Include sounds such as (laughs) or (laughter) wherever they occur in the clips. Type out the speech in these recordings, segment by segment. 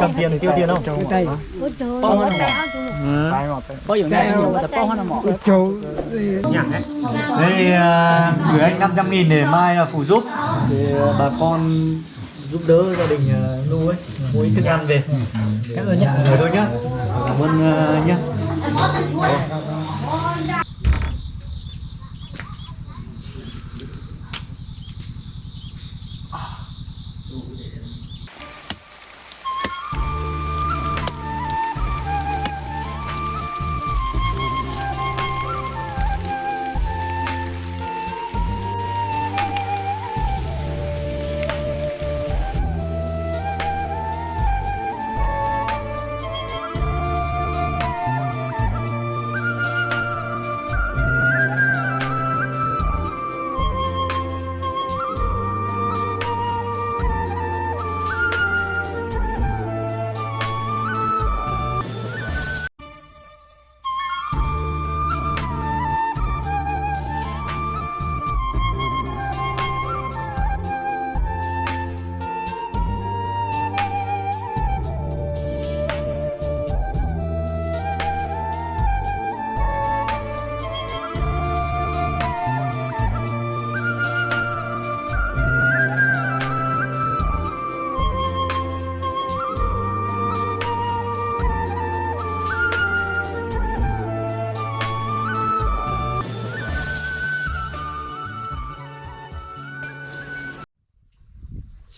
cầm tiền tiêu tiền không? có dụng này nhiều người ta bó nó mỏ Châu đây à, gửi anh 500 nghìn để mai à, phụ giúp. Thì à, bà con giúp đỡ gia đình nu ấy mua ít thức ăn về. Cảm ơn nhá. Người thôi nhá. Cảm ơn nhá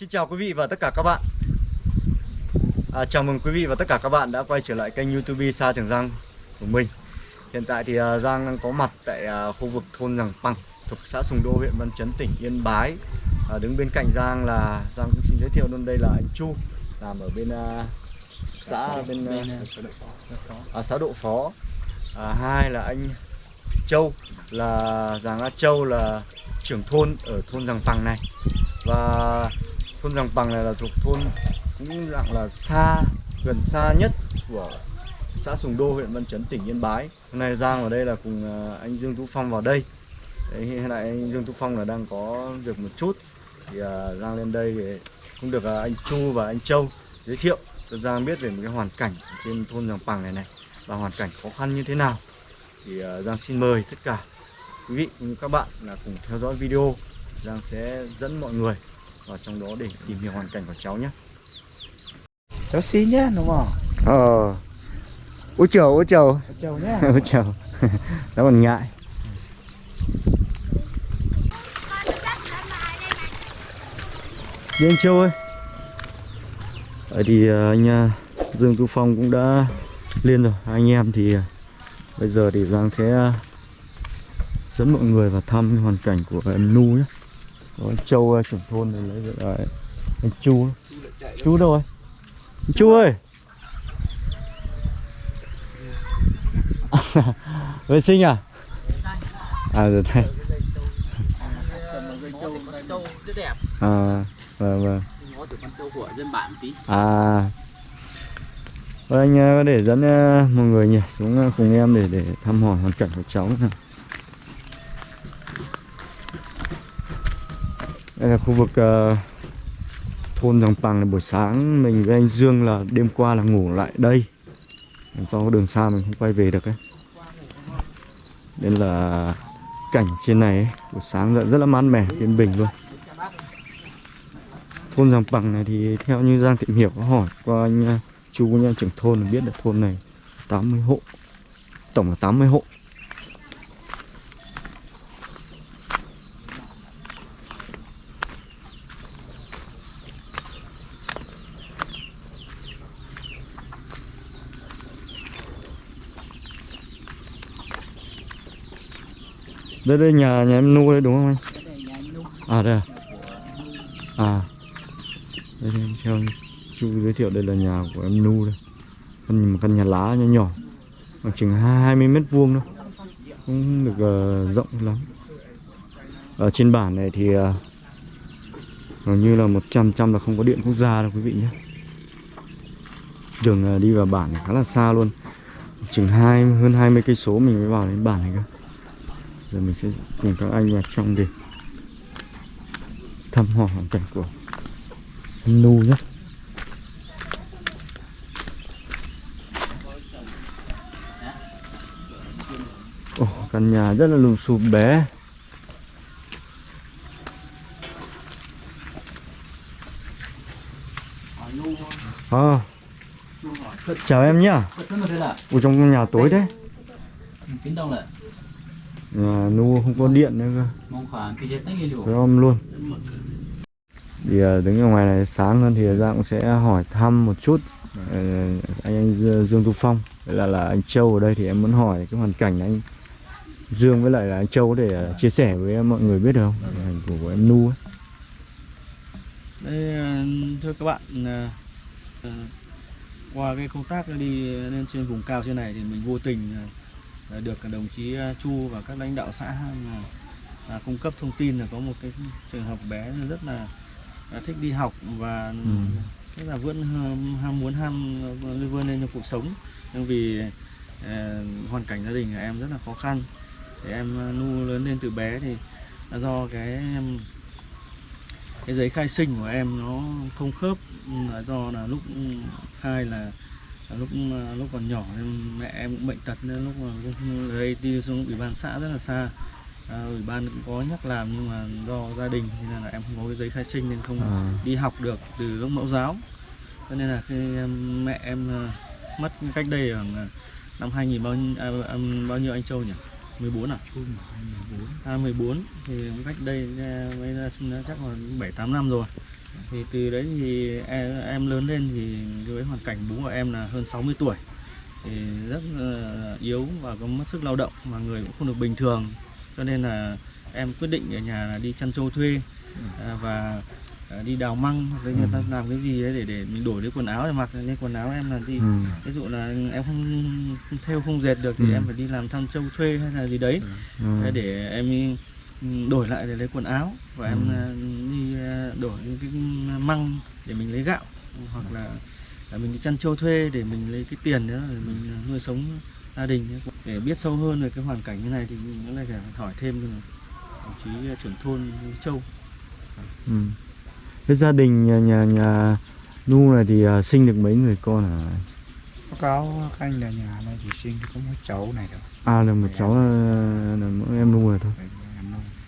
Xin chào quý vị và tất cả các bạn. À, Chào mừng quý vị và tất cả các bạn đã quay trở lại kênh youtube Sa Trường Giang của mình. Hiện tại thì à, Giang đang có mặt tại à, khu vực thôn Giàng Păng thuộc xã Sùng Đô, huyện Văn Chấn, tỉnh Yên Bái. À, Đứng bên cạnh Giang là Giang cũng xin giới thiệu luôn đây là anh Chu Làm ở bên à, xã bên à, à, xã Độ Phó. À, Hai là anh Châu là Giàng A Châu là trưởng thôn ở thôn Giàng Păng này. Và thôn Giàng Pằng này là thuộc thôn cũng dạng là xa gần xa nhất của xã Sùng Đô huyện Văn Chấn tỉnh Yên Bái. Hôm nay Giang ở đây là cùng à, anh Dương Tú Phong vào đây. Đấy, hiện tại anh Dương Tú Phong là đang có việc một chút. Thì uh, Giang lên đây thì cũng được uh, anh Chu và anh Châu giới thiệu cho Giang biết về một cái hoàn cảnh trên thôn Giàng Pằng này này và hoàn cảnh khó khăn như thế nào. Thì uh, Giang xin mời tất cả quý vị cũng như các bạn là cùng theo dõi video. Giang sẽ dẫn mọi người vào trong đó để tìm hiểu hoàn cảnh của cháu nhé. Cháu xin nhá đúng không Ờ. Ôi trời, ôi trời. Châu nhá Ôi trời. (laughs) (laughs) Nó còn ngại. Anh Châu ơi. Vậy thì ờ, anh ờ, Dương Tu Phong cũng đã lên rồi. Anh em thì ờ, bây giờ thì Giang sẽ dẫn mọi người vào thăm hoàn cảnh của em Nu nhé. Có anh Châu trưởng thôn này lấy được ờ, đấy. anh Chu. Chu đâu rồi? Anh Chu ơi. (laughs) vệ sinh à à rồi đây à vâng vâng à Thôi anh có để dẫn ờ, mọi người nhỉ, xuống cùng em để để thăm hỏi hoàn cảnh của cháu nào. Đây là khu vực uh, thôn Giàng Pằng này buổi sáng mình với anh Dương là đêm qua là ngủ lại đây. Do đường xa mình không quay về được ấy. Nên là cảnh trên này ấy, buổi sáng rất, rất là mát mẻ yên bình luôn. Thôn Giàng Pằng này thì theo như Giang Thị hiểu có hỏi qua anh uh, chú nha trưởng thôn là biết được thôn này 80 hộ tổng là 80 hộ. Đây đây nhà nhà em nuôi đúng không anh? À đây à? à. Đây đây, theo chú giới thiệu đây là nhà của em Nu đây. Căn, một căn nhà lá nhỏ nhỏ. Khoảng chừng 20 mét vuông thôi. Không được uh, rộng lắm. Ở trên bản này thì uh, Hầu như là 100 trăm là không có điện quốc gia đâu quý vị nhé. Đường uh, đi vào bản này khá là xa luôn. Chừng hai hơn 20 cây số mình mới vào đến bản này cơ giờ mình sẽ cùng các anh vào trong để thăm hỏi hoàn cảnh của nu nhé. Ồ, oh, căn nhà rất là lùm xùm bé. À. chào em nhá. Ở trong nhà tối đấy. Nhà nu không có điện nữa cơ. Om luôn. Thì à, đứng ở ngoài này sáng hơn thì Giang cũng sẽ hỏi thăm một chút. Ờ, anh anh Dương Tu Phong. Vậy là là anh Châu ở đây thì em muốn hỏi cái hoàn cảnh anh Dương với lại là anh Châu để à, chia sẻ với mọi người biết được không? Hoàn cảnh của, của em Nu ấy. Đây, ờ, thưa các bạn, qua cái công tác đi lên trên vùng cao trên này thì mình vô tình được đồng chí ờ, Chu và các lãnh đạo xã là, là cung cấp thông tin là có một cái trường hợp bé rất là, là thích đi học và rất là vẫn ham, ham muốn ham vươn lên trong cuộc sống. Nhưng vì ờ, hoàn cảnh gia đình của em rất là khó khăn thì em nu lớn lên từ bé thì do cái em cái giấy khai sinh của em nó không khớp ừ, là do là lúc khai là lúc lúc còn nhỏ nên mẹ em cũng bệnh tật nên lúc mà lúc đấy đi xuống ủy ban xã rất là xa. À, ủy ban cũng có nhắc làm nhưng mà do gia đình thì nên là em không có cái giấy khai sinh nên không À, đi học được từ lúc mẫu giáo. Cho nên là khi em, mẹ em à, mất cách đây khoảng à, năm 2000 bao nhiêu, à, à, bao nhiêu anh Châu nhỉ? 14 à? À 14 thì cách đây à, mới ra sinh chắc là 7 8 năm rồi. Thì từ đấy thì em, em lớn lên thì với hoàn cảnh bố của em là hơn 60 tuổi thì rất là yếu và có mất sức lao động mà người cũng không được bình thường cho nên là em quyết định ở nhà là đi chăn trâu thuê à, và à, đi đào măng hoặc là người ta làm cái gì đấy để để mình đổi lấy quần áo để mặc nên quần áo em là đi ừ. ví dụ là em không, theo không dệt được thì Ừ. em phải đi làm thăm trâu thuê hay là gì đấy Ừ. Để em ừ, đổi lại để lấy quần áo và em Ừ. à, đi à, đổi những cái măng để mình lấy gạo hoặc là, là mình đi chăn trâu thuê để mình lấy cái tiền đó để mình à, nuôi sống gia đình để biết sâu hơn về cái hoàn cảnh như này thì mình cũng lại phải hỏi thêm đồng chí à, trưởng thôn Châu Ừ. Cái gia đình nhà nhà, nhà Nu này thì à, sinh được mấy người con hả? Báo cáo các anh là nhà này chỉ sinh có một cháu này thôi À là một cháu là, là mỗi em Nu rồi thôi. Đấy, em.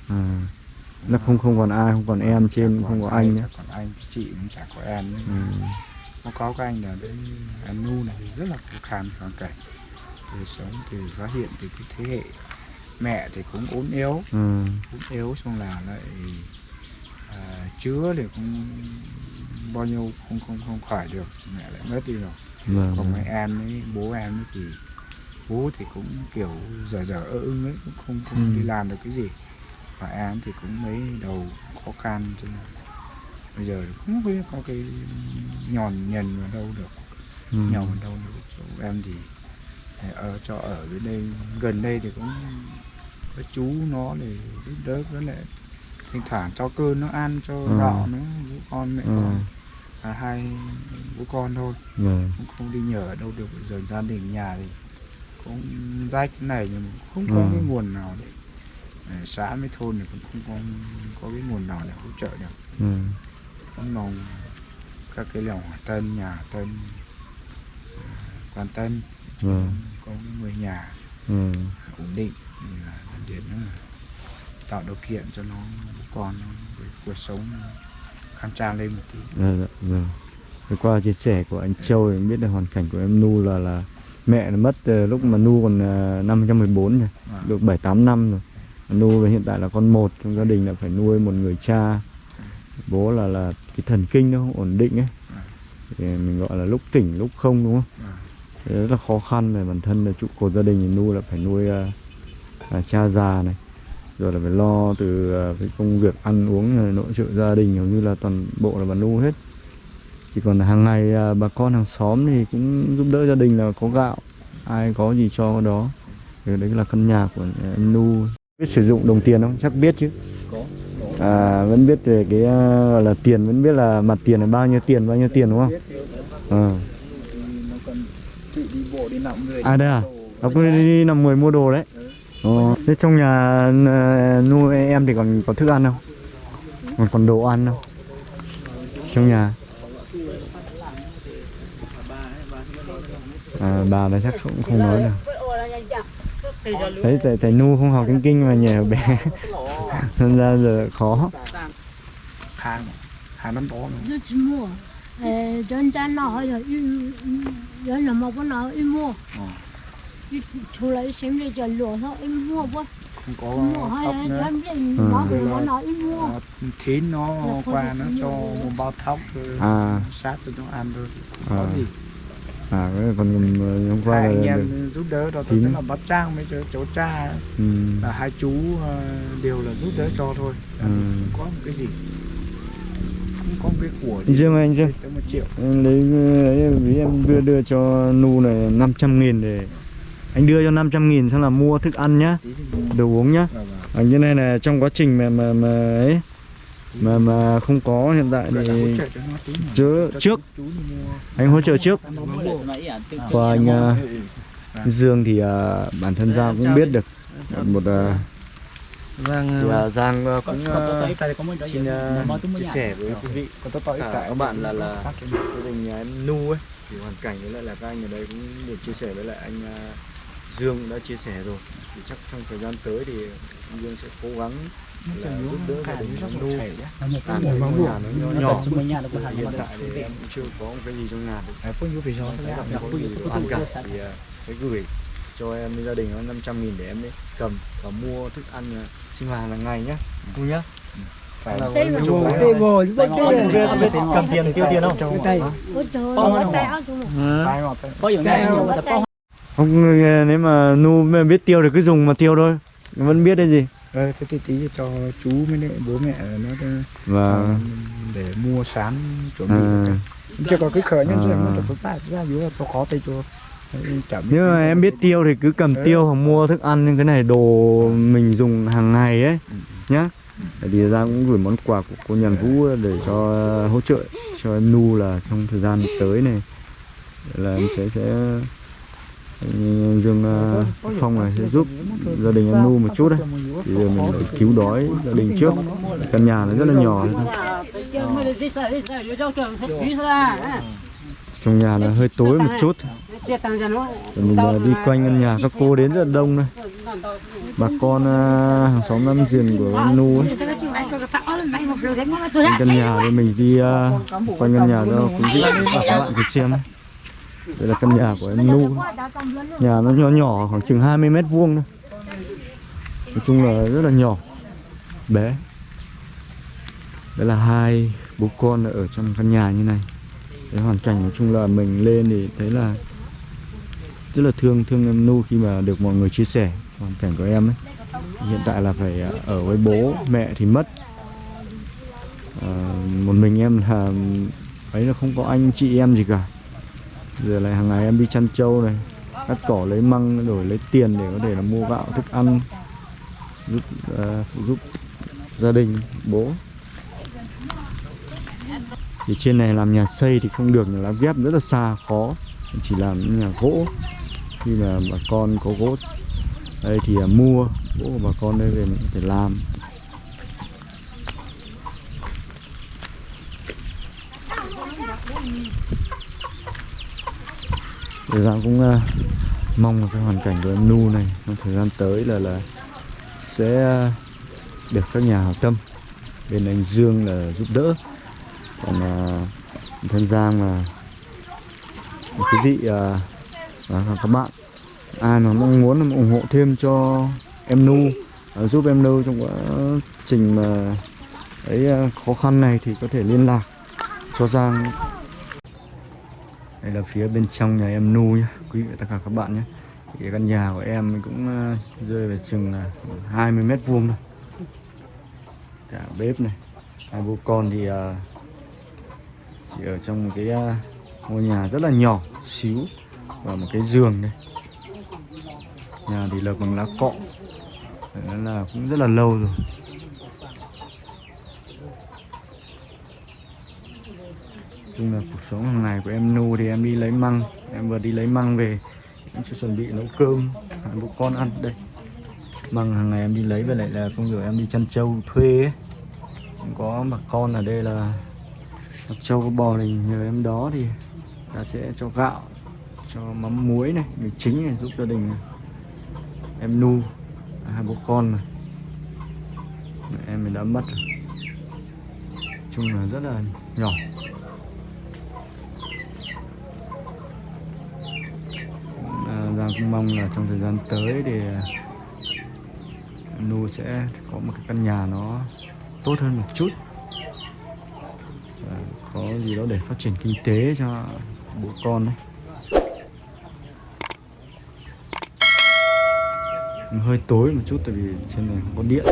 À. Là không không còn ai, không còn em trên, không có anh nữa. còn anh chị cũng chả có em nữa. Ừ. báo cáo các anh là đến em nu này thì rất là khó khăn hoàn cảnh từ sống từ phát hiện từ cái thế hệ mẹ thì cũng ốm yếu Ừ. ốm yếu xong là lại à, chữa thì cũng bao nhiêu không không không khỏi được mẹ lại mất đi rồi Vâng. còn mấy em ấy bố em ấy thì bố thì cũng kiểu dở dở ơ ưng ấy cũng không không Ừ. đi làm được cái gì và em thì cũng mấy đầu khó khăn cho nên bây giờ không biết có cái nhòn nhần vào đâu được Ừ. nhòn vào đâu được chỗ em thì ở cho ở bên đây gần đây thì cũng có chú nó để giúp đỡ với lại thỉnh thoảng cho cơm nó ăn cho Ừ. gạo nó bố con mẹ Ừ. con à, hai bố con thôi Vâng. cũng không đi nhờ ở đâu được bây giờ gia đình nhà thì cũng rách này nhưng không có Ừ. cái nguồn nào để xã với thôn thì cũng không có có cái nguồn nào để hỗ trợ được Ừ. cũng mong các cái lòng hòa tân nhà tân à, quan tân Vâng. có người nhà Ừ. ổn định thì là là tạo điều kiện cho nó con cuộc sống khang trang lên một tí Dạ, dạ, vâng. Thì qua chia sẻ của anh Châu thì biết được hoàn cảnh của em Nu là là mẹ nó mất ờ, lúc mà Nu còn ờ, năm 2014 rồi, Và được 7 8 năm rồi. Nu là hiện tại là con một trong gia đình là phải nuôi một người cha. Bố là là cái thần kinh nó không ổn định ấy. Thì mình gọi là lúc tỉnh lúc không đúng không? Thì rất là khó khăn về bản thân là trụ cột gia đình thì Nu là phải nuôi à, à, cha già này rồi là phải lo từ à, cái công việc ăn uống rồi nội trợ gia đình hầu như là toàn bộ là bà Nu hết chỉ còn là hàng ngày à, bà con hàng xóm thì cũng giúp đỡ gia đình là có gạo ai có gì cho đó thì đấy là căn nhà của em Nu biết sử dụng đồng tiền không chắc biết chứ có à, vẫn biết về cái à, gọi là tiền vẫn biết là mặt tiền là bao nhiêu tiền bao nhiêu tiền đúng không Ờ. nó À, đây à? Nó cứ đi, nằm người mua đồ đấy Ờ. Thế trong nhà à, Nu em thì còn có thức ăn không? Còn còn đồ ăn không? Trong nhà à, bà này chắc cũng không nói được thấy tại tại nu không học tiếng kinh mà nhờ bé. (laughs) Nên ra giờ khó. Hàng. Hàng năm ờ dân gian nó hay là in dân là một cái nào in mua. Ờ. thu lấy xem để cho lúa thôi in mua quá. Không có là dân dân nó nó nó Ờ, thín nó Là qua được nó cho một bao thóc à. sát cho nó ăn thôi không có À. gì à cái còn ờ, hôm qua hai anh là, em giúp đỡ đó tức là bác trang với chỗ cha. Ừ, là hai chú ờ, đều là giúp đỡ cho thôi. Ừ. không có một cái gì. Không có một cái của anh Dương ơi, anh tới một triệu. Em lấy ấy, ví em đưa đưa cho nu này 500 nghìn để anh đưa cho 500 nghìn xong là mua thức ăn nhá đồ uống nhá. Vâng, vâng. à, như này là trong quá trình mà mà mà ấy mà mà không có hiện tại thì. Chứ- trước. anh hỗ trợ trước. À, và anh ừ. Dương thì à, bản thân Giang cũng biết được. Một à, Giang thì, à, Giang à, cũng cái xin mới chia sẻ với quý vị. Cả các bạn là là gia đình nhà em Nu ấy thì hoàn cảnh với lại là các anh ở đây cũng được chia sẻ với lại anh à, Dương đã chia sẻ rồi. Thì chắc trong thời gian tới thì anh Dương sẽ cố gắng giúp đỡ gia đình à, cái cái mua ngôi nhà nó nhỏ chúng hiện tại thì em chưa có một cái gì trong nhà được Đấy, có nhiêu vì sao Thấy là không có gì đồ ăn cả thì à, sẽ gửi cho em gia đình nó 500 nghìn để em ấy cầm và mua thức ăn à, sinh hoạt hàng ngày nhá Cu nhá phải là Tay biết, không biết cầm tiền tiêu tiền không? Tay. tay chúng ờ, tay những Tay tay Không người- nếu mà nu biết tiêu thì cứ dùng mà tiêu thôi vẫn biết đấy gì ờ thế thì tí cho chú với lại bố mẹ nó và ờ, để mua sán chuẩn bị. À, chưa có cái khởi nhân rồi nó thật ra ra dưới là cho khó tay cho nếu mà em biết tiêu thì cứ cầm tiêu hoặc mua thức ăn những cái này đồ mình dùng hàng ngày ấy nhá. Tại vì ra cũng gửi món quà của cô Nhàn Vũ để cho hỗ trợ cho em Nu là trong thời gian tới này. Là em sẽ sẽ Dương ờ, Phong này sẽ giúp gia đình em Nu một chút đấy. thì giờ mình phải cứu đói gia đình trước. căn nhà nó rất là nhỏ. trong nhà là hơi tối một chút. Mình ờ, đi quanh căn nhà các cô đến rất là đông này bà con ờ, hàng xóm năm giềng của em Nu ấy. Căn nhà mình đi ờ, quanh căn nhà cho quý vị và các bạn cùng xem ấy đây là căn nhà của em Nu nhà nó nhỏ nhỏ khoảng chừng 20 mét vuông thôi. Nói chung là rất là nhỏ. Bé. Đây là hai bố con ở trong căn nhà như này. Cái hoàn cảnh nói chung là mình lên thì thấy là rất là thương thương em Nu khi mà được mọi người chia sẻ hoàn cảnh của em ấy. Hiện tại là phải à, ở với bố mẹ thì mất. À, một mình em là ấy là không có anh chị em gì cả giờ lại hàng ngày em đi chăn trâu này cắt cỏ lấy măng đổi lấy tiền để có thể là mua gạo thức ăn giúp ờ, phụ giúp gia đình bố. Thì trên này làm nhà xây thì không được nhà lá ghép rất là xa khó. Chỉ làm nhà gỗ. Khi mà bà con có gỗ đây thì uh, mua gỗ của bà con đây về mình có thể làm. Thì Giang cũng uh, mong là cái hoàn cảnh của em Nu này trong thời gian tới là là sẽ uh, được các nhà hảo tâm. Bên anh Dương là giúp đỡ. Còn ờ, uh, thân Giang là quý vị uh, và các bạn. Ai mà mong muốn ủng hộ thêm cho em Nu uh, giúp em Nu trong quá trình mà ấy uh, khó khăn này thì có thể liên lạc cho Giang đây là phía bên trong nhà em Nu nhé quý vị tất cả các bạn nhé thì căn nhà của em cũng ờ, rơi về chừng ờ, là 20 mét vuông thôi. Cả bếp này, hai bố con thì ờ, chỉ ở trong một cái ngôi nhà rất là nhỏ xíu và một cái giường đây. Nhà thì lợp bằng lá cọ. Nó là cũng rất là lâu rồi. Chung là cuộc sống hàng ngày của em Nu thì em đi lấy măng. Em vừa đi lấy măng về, em chưa chuẩn bị nấu cơm. Hai bố con ăn đây. Măng hàng ngày em đi lấy với lại là công việc em đi chăn trâu thuê ấy. Có bà con ở đây là Mặc trâu có bò này, nhờ em đó thì ta sẽ cho gạo, cho mắm muối này, mì chính này giúp gia đình em nu hai bố con mà mẹ em mình đã mất rồi chung là rất là nhỏ. À, Giang cũng mong là trong thời gian tới thì Nu sẽ có một cái căn nhà nó tốt hơn một chút. Và có gì đó để phát triển kinh tế cho bố con đấy hơi tối một chút tại vì trên này không có điện.